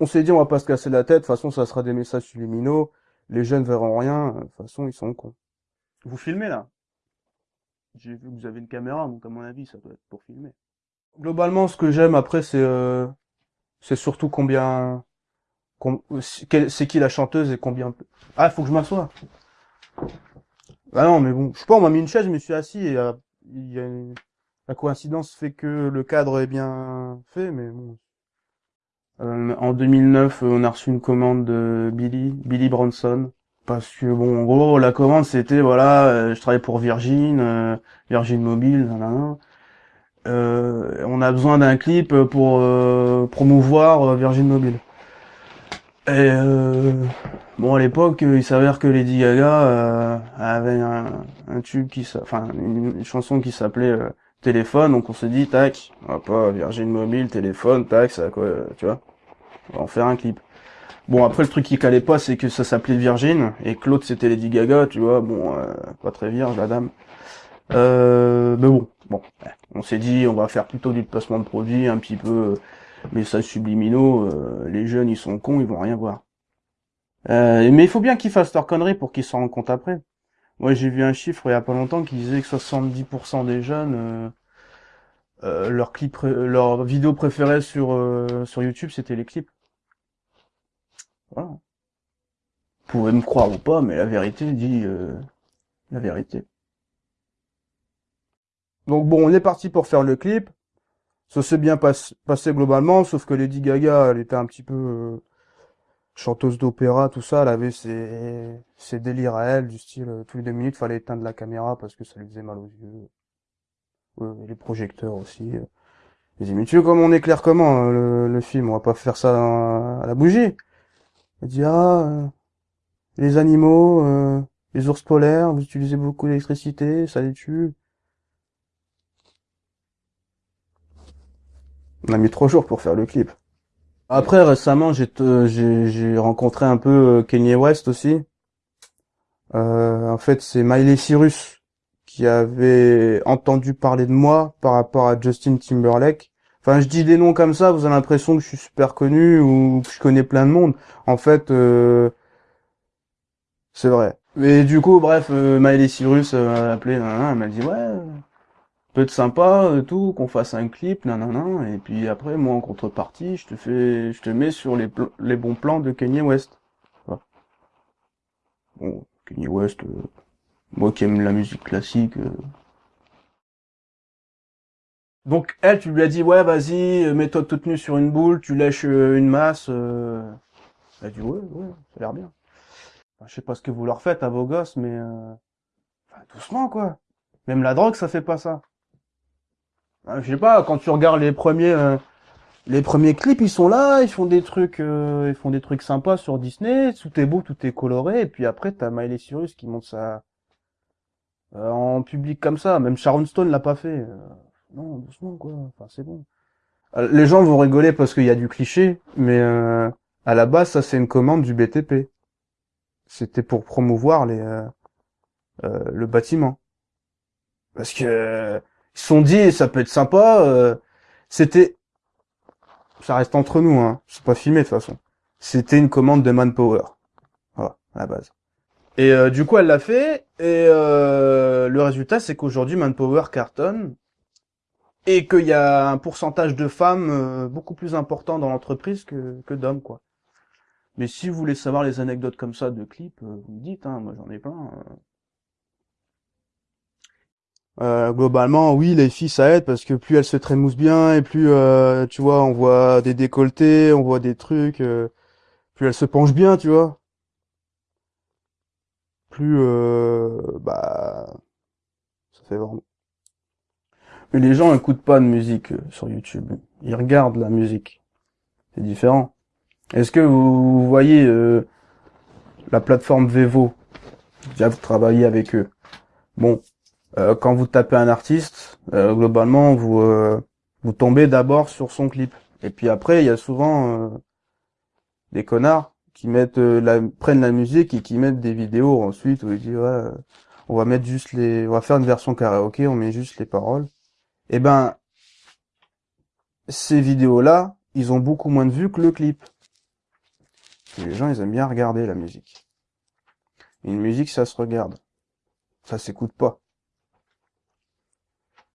on s'est dit, on va pas se casser la tête. De toute façon, ça sera des messages subliminaux. Les jeunes verront rien. De toute façon, ils sont cons. Vous filmez là? J'ai vu que vous avez une caméra, donc à mon avis, ça doit être pour filmer. Globalement, ce que j'aime après, c'est euh, c'est surtout combien, c'est qui la chanteuse et combien. Ah, faut que je m'assoie. Ah non, mais bon, je sais pas, on m'a mis une chaise, je me suis assis et euh, il y a une- la coïncidence fait que le cadre est bien fait, mais bon. En 2009, euh, on a reçu une commande de Billy, Billy Bronson. Parce que bon, en gros, la commande c'était voilà, euh, je travaille pour Virgin, euh, Virgin Mobile, nanana. On a besoin d'un clip pour promouvoir Virgin Mobile. Et bon, à l'époque, il s'avère que Lady Gaga avait un, tube qui, enfin, une, chanson qui s'appelait Téléphone, donc on s'est dit, tac, pas Virgin Mobile, téléphone, tac, ça quoi, tu vois, on va en faire un clip. Bon, après, le truc qui calait pas, c'est que ça s'appelait Virgin, et que l'autre, c'était Lady Gaga, tu vois, bon, euh, pas très vierge, la dame. Euh, mais bon, bon, on s'est dit, on va faire plutôt du placement de produits, un petit peu euh, messages subliminaux, euh, les jeunes, ils sont cons, ils vont rien voir. Mais il faut bien qu'ils fassent leur connerie pour qu'ils s'en rendent compte après. Moi, j'ai vu un chiffre il y a pas longtemps qui disait que 70% des jeunes, euh, euh, leur clip, pré- leur vidéo préférée sur euh, sur YouTube, c'était les clips. Voilà. Vous pouvez me croire ou pas, mais la vérité dit euh, la vérité. Donc bon, on est parti pour faire le clip. Ça s'est bien pas- passé globalement, sauf que Lady Gaga, elle était un petit peu euh, chanteuse d'opéra, tout ça. Elle avait ses, ses délires à elle, du style, euh, tous les deux minutes, fallait éteindre la caméra parce que ça lui faisait mal aux yeux. Les projecteurs aussi. J'ai dit, mais tu veux comment on éclaire comment euh, le, film? On va pas faire ça à, la bougie. Elle dit, ah, euh, les animaux, euh, les ours polaires, vous utilisez beaucoup d'électricité, ça les tue. On a mis trois jours pour faire le clip. Après, récemment, j'ai rencontré un peu Kanye West aussi. En fait, c'est Miley Cyrus qui avait entendu parler de moi par rapport à Justin Timberlake. Enfin, je dis des noms comme ça, vous avez l'impression que je suis super connu ou que je connais plein de monde. En fait, euh, c'est vrai. Mais du coup, bref, euh, Miley Cyrus euh, m'a appelé, nanana, elle m'a dit ouais, peut être sympa, euh, tout, qu'on fasse un clip, nanana, et puis après, moi en contrepartie, je te fais, je te mets sur les, bons plans de Kanye West. Bon, Kanye West, euh, moi qui aime la musique classique. euh. Donc elle, tu lui as dit ouais, vas-y, euh, mets-toi toute nue sur une boule, tu lèches euh, une masse. Elle a dit ouais, ouais, ça a l'air bien. Enfin, je sais pas ce que vous leur faites à vos gosses, mais enfin, doucement quoi. Même la drogue, ça fait pas ça. Hein, je sais pas, quand tu regardes les premiers, les premiers clips, ils sont là, ils font des trucs, ils font des trucs sympas sur Disney, tout est beau, tout est coloré, et puis après t'as Miley Cyrus qui monte ça euh, en public comme ça. Même Sharon Stone l'a pas fait. Euh, non, doucement quoi. Enfin c'est bon. Euh, Les gens vont rigoler parce qu'il y a du cliché, mais à la base ça c'est une commande du BTP. C'était pour promouvoir les le bâtiment. Parce que ils se sont dit ça peut être sympa. c'était ça reste entre nous, hein. C'est pas filmé de toute façon. C'était une commande de Manpower. Voilà, à la base. Et euh, du coup, elle l'a fait. Et euh, le résultat, c'est qu'aujourd'hui, Manpower cartonne. Et qu'il y a un pourcentage de femmes euh, beaucoup plus important dans l'entreprise que, que d'hommes, quoi. Mais si vous voulez savoir les anecdotes comme ça de clips, vous me dites, hein, moi j'en ai plein. euh. Euh, globalement, oui, les filles, ça aide parce que plus elles se trémoussent bien et plus, tu vois, on voit des décolletés, on voit des trucs, euh, plus elles se penchent bien, tu vois. Plus, euh, bah, ça fait vraiment. Mais les gens écoutent pas de musique euh, sur YouTube. Ils regardent la musique. C'est différent. Est-ce que vous voyez euh, la plateforme Vevo? Déjà, vous travaillez avec eux. Bon, quand vous tapez un artiste, globalement, vous vous tombez d'abord sur son clip. Et puis après, il y a souvent des connards qui mettent euh, la prennent la musique et qui mettent des vidéos ensuite où ils disent euh, on va mettre juste les on va faire une version karaoké, on met juste les paroles. Eh ben ces vidéos-là, ils ont beaucoup moins de vues que le clip. Les gens, ils aiment bien regarder la musique. une musique, ça se regarde. Ça s'écoute pas.